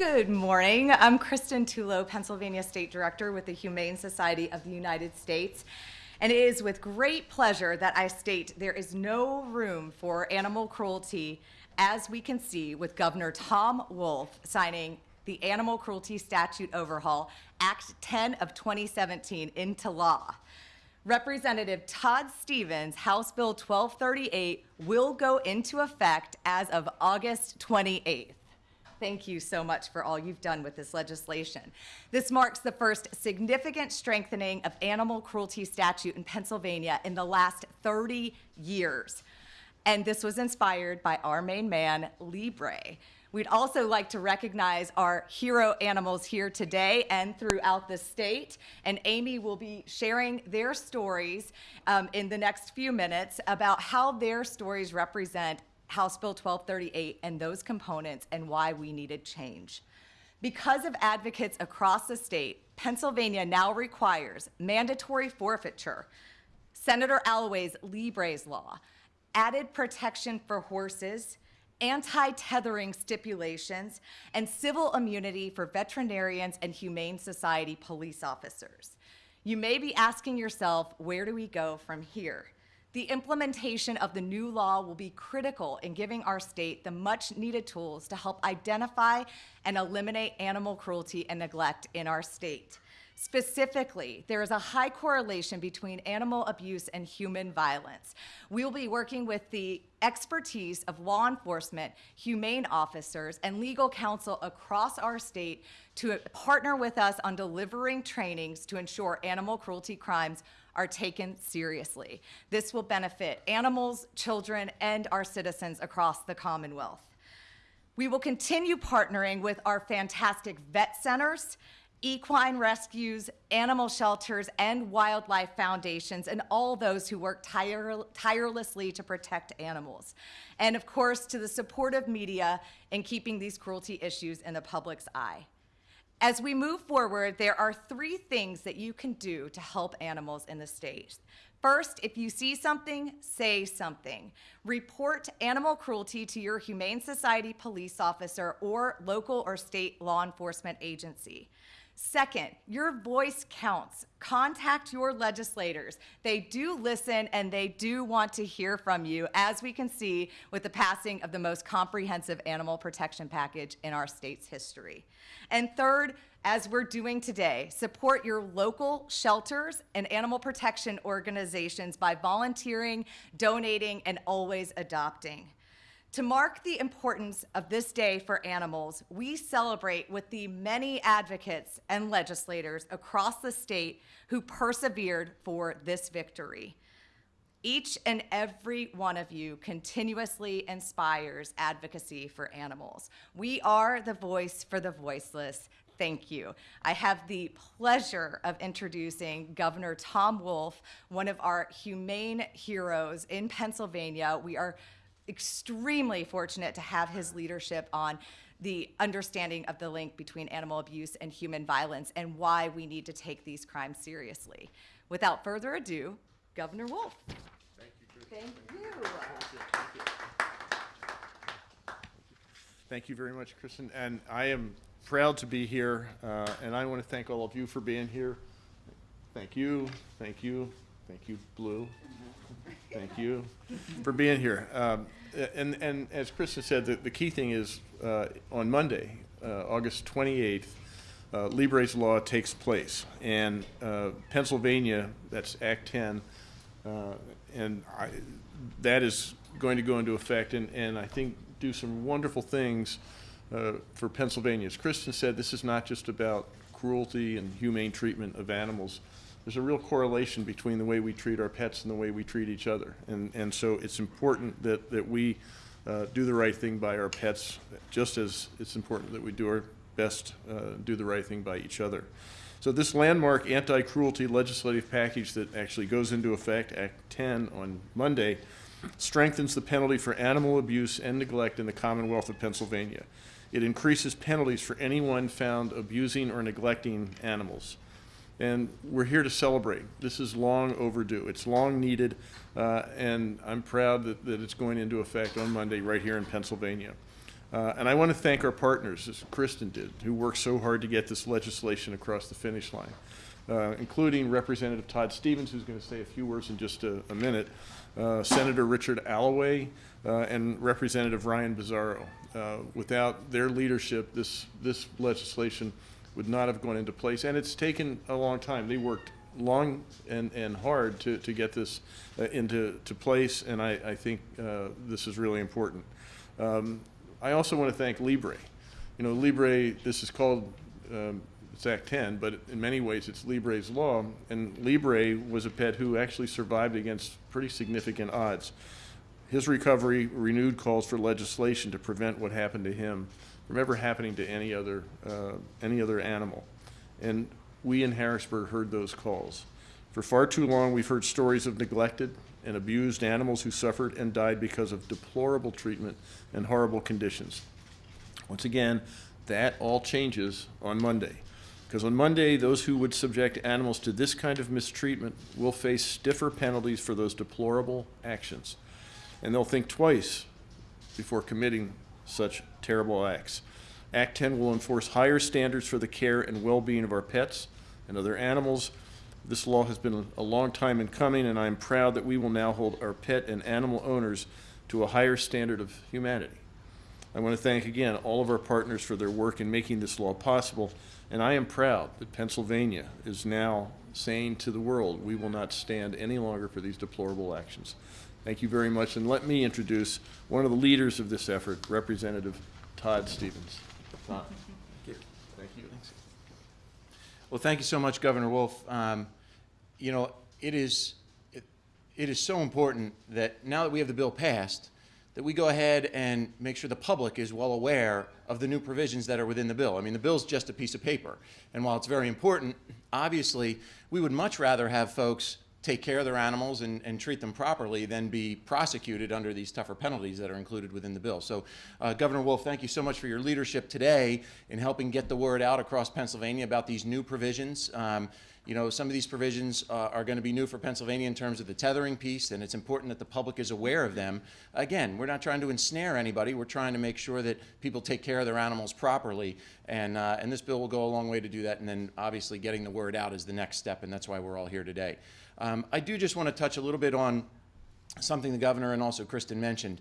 Good morning. I'm Kristen Tullo, Pennsylvania State Director with the Humane Society of the United States. And it is with great pleasure that I state there is no room for animal cruelty, as we can see with Governor Tom Wolf signing the Animal Cruelty Statute Overhaul, Act 10 of 2017, into law. Representative Todd Stevens, House Bill 1238, will go into effect as of August 28th. Thank you so much for all you've done with this legislation. This marks the first significant strengthening of animal cruelty statute in Pennsylvania in the last 30 years. And this was inspired by our main man, Bray. We'd also like to recognize our hero animals here today and throughout the state. And Amy will be sharing their stories um, in the next few minutes about how their stories represent House Bill 1238 and those components and why we needed change. Because of advocates across the state, Pennsylvania now requires mandatory forfeiture, Senator Alloway's Libre's law, added protection for horses, anti-tethering stipulations, and civil immunity for veterinarians and Humane Society police officers. You may be asking yourself, where do we go from here? The implementation of the new law will be critical in giving our state the much needed tools to help identify and eliminate animal cruelty and neglect in our state. Specifically, there is a high correlation between animal abuse and human violence. We will be working with the expertise of law enforcement, humane officers, and legal counsel across our state to partner with us on delivering trainings to ensure animal cruelty crimes are taken seriously. This will benefit animals, children, and our citizens across the Commonwealth. We will continue partnering with our fantastic vet centers, equine rescues, animal shelters, and wildlife foundations, and all those who work tire tirelessly to protect animals. And of course, to the supportive media in keeping these cruelty issues in the public's eye. As we move forward, there are three things that you can do to help animals in the state. First, if you see something, say something. Report animal cruelty to your Humane Society police officer or local or state law enforcement agency. Second, your voice counts. Contact your legislators. They do listen and they do want to hear from you, as we can see with the passing of the most comprehensive animal protection package in our state's history. And third, as we're doing today, support your local shelters and animal protection organizations by volunteering, donating, and always adopting. To mark the importance of this day for animals, we celebrate with the many advocates and legislators across the state who persevered for this victory. Each and every one of you continuously inspires advocacy for animals. We are the voice for the voiceless. Thank you. I have the pleasure of introducing Governor Tom Wolf, one of our humane heroes in Pennsylvania. We are extremely fortunate to have his leadership on the understanding of the link between animal abuse and human violence and why we need to take these crimes seriously. Without further ado, Governor Wolf. Thank you, Thank you. Thank you. Thank you very much, Kristen. And I am proud to be here, uh, and I want to thank all of you for being here. Thank you, thank you, thank you, Blue. Thank you for being here. Um, and, and as Kristen said, the, the key thing is uh, on Monday, uh, August 28th, uh, Lee law takes place. And uh, Pennsylvania, that's Act 10, uh, and I, that is going to go into effect and, and I think do some wonderful things uh, for Pennsylvania. As Kristen said, this is not just about cruelty and humane treatment of animals there's a real correlation between the way we treat our pets and the way we treat each other. And, and so it's important that, that we uh, do the right thing by our pets, just as it's important that we do our best, uh, do the right thing by each other. So this landmark anti-cruelty legislative package that actually goes into effect, Act 10, on Monday, strengthens the penalty for animal abuse and neglect in the Commonwealth of Pennsylvania. It increases penalties for anyone found abusing or neglecting animals and we're here to celebrate. This is long overdue. It's long needed, uh, and I'm proud that, that it's going into effect on Monday right here in Pennsylvania. Uh, And I want to thank our partners, as Kristen did, who worked so hard to get this legislation across the finish line, uh, including Representative Todd Stevens, who's going to say a few words in just a a minute, uh, Senator Richard Alloway, uh, and Representative Ryan Bizzarro. Uh, Without their leadership, this, this legislation would not have gone into place, and it's taken a long time. They worked long and, and hard to, to get this uh, into, to place, and I, I think uh, this is really important. Um, I also want to thank Libre. You know, Libre, this is called, um, it's Act 10, but in many ways it's Libre's law, and Libre was a pet who actually survived against pretty significant odds. His recovery renewed calls for legislation to prevent what happened to him from ever happening to any other, uh, any other animal. And we in Harrisburg heard those calls. For far too long, we've heard stories of neglected and abused animals who suffered and died because of deplorable treatment and horrible conditions. Once again, that all changes on Monday. Because on Monday, those who would subject animals to this kind of mistreatment will face stiffer penalties for those deplorable actions. And they'll think twice before committing such terrible acts. Act 10 will enforce higher standards for the care and well-being of our pets and other animals. This law has been a long time in coming, and I am proud that we will now hold our pet and animal owners to a higher standard of humanity. I want to thank again all of our partners for their work in making this law possible, and I am proud that Pennsylvania is now saying to the world, we will not stand any longer for these deplorable actions. Thank you very much, and let me introduce one of the leaders of this effort, Representative Todd Stevens. Todd. Thank you. Thank you. Well, thank you so much, Governor Wolf. Um, you know, it is, it, it is so important that now that we have the bill passed, that we go ahead and make sure the public is well aware of the new provisions that are within the bill. I mean, the bill's just a piece of paper. And while it's very important, obviously, we would much rather have folks take care of their animals and, and treat them properly than be prosecuted under these tougher penalties that are included within the bill. So, uh, Governor Wolf, thank you so much for your leadership today in helping get the word out across Pennsylvania about these new provisions. Um, you know, some of these provisions uh, are going to be new for Pennsylvania in terms of the tethering piece, and it's important that the public is aware of them. Again, we're not trying to ensnare anybody. We're trying to make sure that people take care of their animals properly, and, uh, and this bill will go a long way to do that, and then obviously getting the word out is the next step, and that's why we're all here today. Um, I do just want to touch a little bit on something the governor and also Kristen mentioned.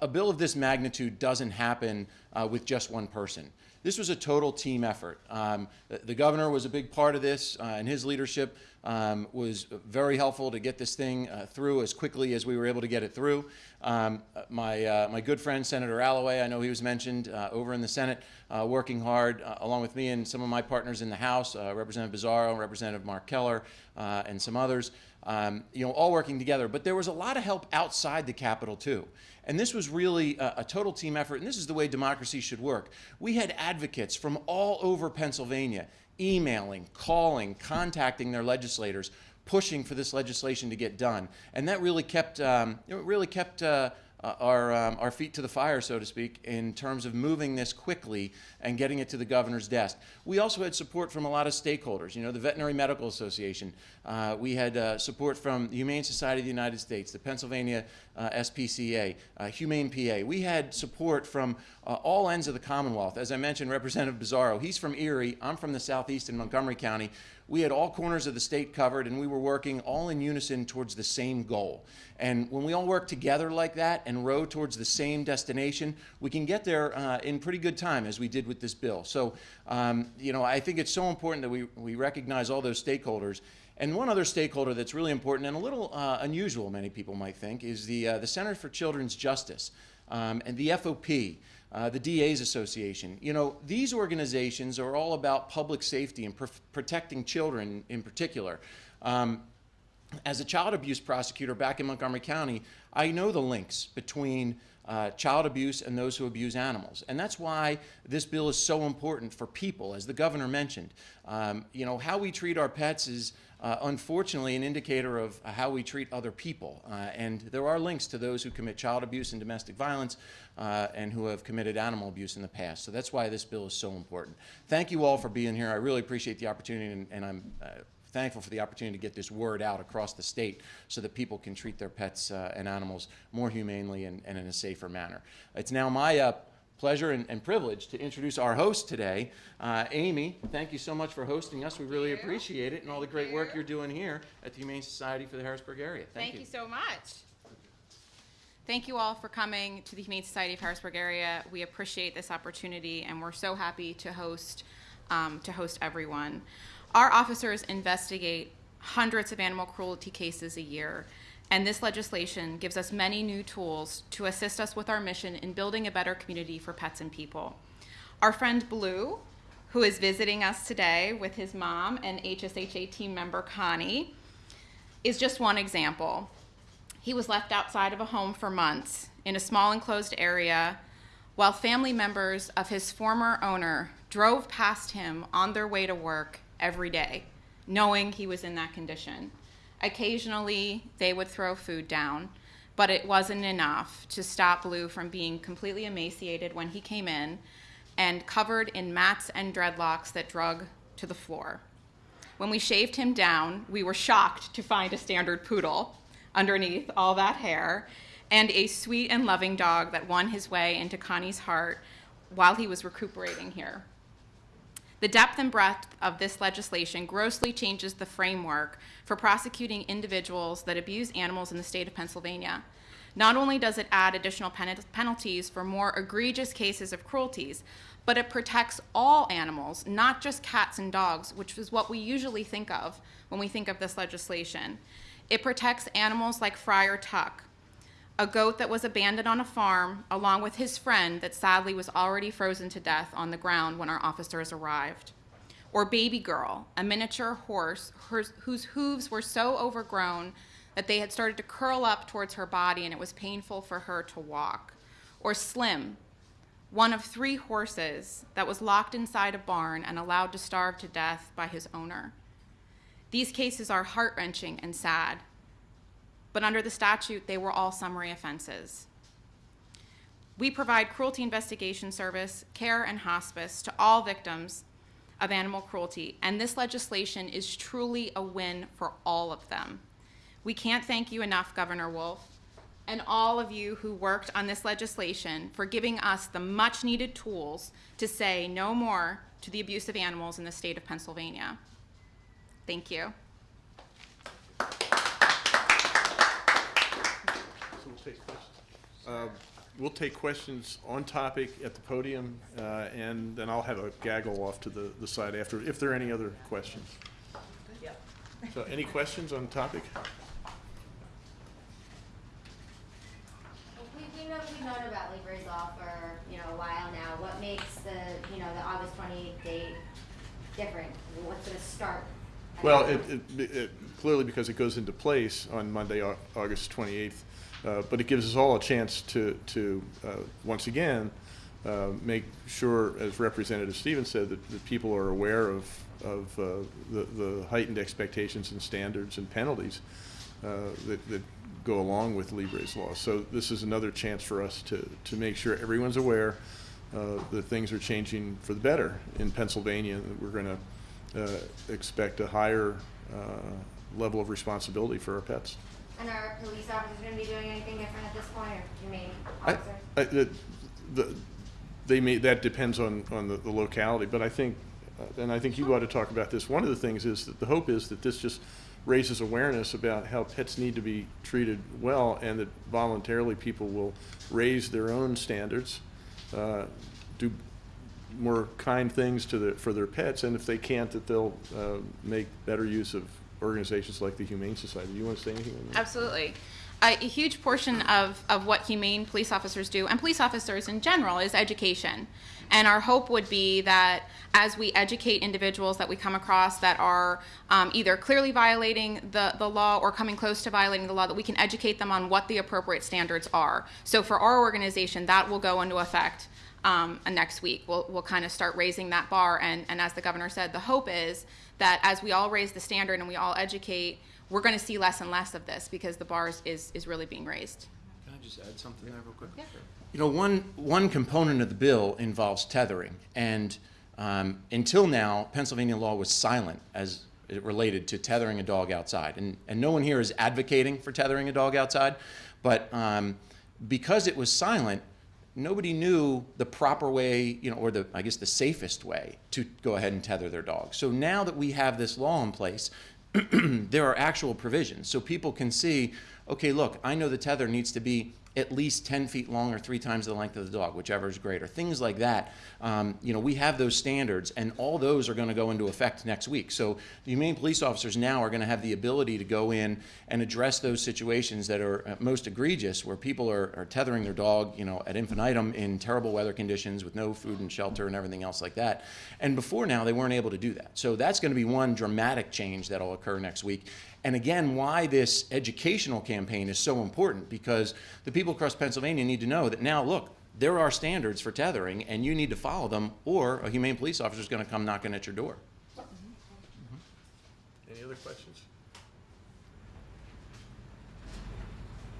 A, bill of this magnitude doesn't happen uh, with just one person. This was a total team effort. Um, the, governor was a big part of this, uh, and his leadership um, was very helpful to get this thing uh, through as quickly as we were able to get it through. Um, my, uh, my good friend, Senator Alloway, I know he was mentioned uh, over in the Senate, working hard along with me and some of my partners in the House, Representative Bizzarro, Representative Mark Keller, and some others um, you know, all working together. But there was a lot of help outside the Capitol too. And this was really a, a, total team effort, and this is the way democracy should work. We had advocates from all over Pennsylvania emailing, calling, contacting their legislators, pushing for this legislation to get done. And that really kept, um, it really kept uh, uh, our, um, our feet to the fire, so to speak, in terms of moving this quickly and getting it to the governor's desk. We also had support from a lot of stakeholders. You know, the Veterinary Medical Association. Uh, we had uh, support from the Humane Society of the United States, the Pennsylvania uh, SPCA, uh, Humane PA. We had support from uh, all ends of the Commonwealth. As I mentioned, Representative Bizzarro, he's from Erie. I'm from the southeast in Montgomery County. We had all corners of the state covered, and we were working all in unison towards the same goal. And when we all work together like that and row towards the same destination, we can get there uh, in pretty good time, as we did with this bill. So, um, you know, I think it's so important that we, we recognize all those stakeholders. And one other stakeholder that's really important and a little uh, unusual, many people might think, is the, uh, the Center for Children's Justice um, and the FOP. Uh, the DA's Association. You know, these organizations are all about public safety and pr protecting children in particular. Um, as a child abuse prosecutor back in Montgomery County, I know the links between uh, child abuse and those who abuse animals. And that's why this bill is so important for people, as the governor mentioned. Um, you know, how we treat our pets is uh, unfortunately an indicator of how we treat other people. Uh, and there are links to those who commit child abuse and domestic violence uh, and who have committed animal abuse in the past. So that's why this bill is so important. Thank you all for being here. I really appreciate the opportunity and, and I'm uh, thankful for the opportunity to get this word out across the state so that people can treat their pets uh, and animals more humanely and, and, in a safer manner. It's now my uh, pleasure and, and privilege to introduce our host today. Uh, Amy, thank you so much for hosting us. We really appreciate it and all the great work you. you're doing here at the Humane Society for the Harrisburg area. Thank, Thank you so much. Thank you all for coming to the Humane Society of Harrisburg area. We appreciate this opportunity, and we're so happy to host um, to host everyone. Our officers investigate hundreds of animal cruelty cases a year, and this legislation gives us many new tools to assist us with our mission in building a better community for pets and people. Our friend Blue, who is visiting us today with his mom and HSHA team member Connie, is just one example. He was left outside of a home for months in a small enclosed area while family members of his former owner drove past him on their way to work every day, knowing he was in that condition. Occasionally, they would throw food down, but it wasn't enough to stop Blue from being completely emaciated when he came in and covered in mats and dreadlocks that drug to the floor. When we shaved him down, we were shocked to find a standard poodle underneath all that hair and a sweet and loving dog that won his way into Connie's heart while he was recuperating here. The depth and breadth of this legislation grossly changes the framework for prosecuting individuals that abuse animals in the state of Pennsylvania. Not only does it add additional pen- penalties for more egregious cases of cruelties, but it protects all animals, not just cats and dogs, which is what we usually think of when we think of this legislation. It protects animals like Friar Tuck, a goat that was abandoned on a farm along with his friend that sadly was already frozen to death on the ground when our officers arrived. Or Baby Girl, a miniature horse whose hooves were so overgrown that they had started to curl up towards her body and it was painful for her to walk. Or Slim, one of three horses that was locked inside a barn and allowed to starve to death by his owner. These cases are heart wrenching and sad, but under the statute, they were all summary offenses. We provide cruelty investigation service, care, and hospice to all victims of animal cruelty, and this legislation is truly a win for all of them. We can't thank you enough, Governor Wolf, and all of you who worked on this legislation for giving us the much needed tools to say no more to the abuse of animals in the state of Pennsylvania. Thank you. We'll take questions. Uh, We'll take questions on topic at the podium, uh, and then I'll have a gaggle off to the, the side after, if there are any other questions. So any questions on topic? We, we know, we've known about Libre's law for, you know, a while now. What makes the, you know, the August twenty-eighth date different? What's gonna start? Well, it, it, it, clearly because it goes into place on Monday, Au- August twenty-eighth. Uh, but it gives us all a chance to, to, uh, once again, uh, make sure, as Representative Stevens said, that, that people are aware of, of, uh, the, the heightened expectations and standards and penalties, uh, that, that go along with Libre's law. So this is another chance for us to, to make sure everyone's aware, uh, that things are changing for the better in Pennsylvania, that we're gonna, uh, expect a higher uh, level of responsibility for our pets. And are police officers gonna be doing anything different at this point, or humane I- officers? I- the- the- They may, that depends on, on the the locality, but I think, uh, and I think you ought to talk about this, one of the things is that the hope is that this just raises awareness about how pets need to be treated well, and that voluntarily people will raise their own standards, uh, do more kind things to the, for their pets, and if they can't, that they'll uh, make better use of organizations like the Humane Society. Do you want to say anything on that? Absolutely. A, a huge portion of, of what humane police officers do, and police officers in general, is education. And our hope would be that as we educate individuals that we come across that are um, either clearly violating the, the law or coming close to violating the law, that we can educate them on what the appropriate standards are. So for our organization, that will go into effect um, next week. We'll, we'll kind of start raising that bar. And, and as the governor said, the hope is that as we all raise the standard and we all educate, we're going to see less and less of this because the bar is, is, is really being raised. Can I just add something there real quick? Yeah. You know, one, one component of the bill involves tethering, and um, until now, Pennsylvania law was silent as it related to tethering a dog outside. And, and no one here is advocating for tethering a dog outside, but um, because it was silent, nobody knew the proper way, you know, or the, I guess, the safest way to go ahead and tether their dog. So now that we have this law in place, there are actual provisions. So people can see, okay, look, I know the tether needs to be at least 10 feet long or three times the length of the dog, whichever is greater. Things like that. Um, you know, we have those standards, and all those are going to go into effect next week. So the humane police officers now are going to have the ability to go in and address those situations that are uh, most egregious, where people are, are tethering their dog, you know, at infinitum in terrible weather conditions with no food and shelter and everything else like that. And before now, they weren't able to do that. So that's going to be one dramatic change that'll occur next week. And again, why this educational campaign is so important because the people across Pennsylvania need to know that now, look, there are standards for tethering and you need to follow them or a humane police officer is going to come knocking at your door. Mm-hmm. Any other questions?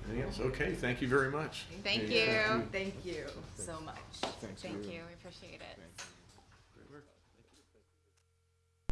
Anything else? Okay, thank you very much. Thank Yeah, you. Thank you so much. Thanks, Thank Lou. you, we appreciate it.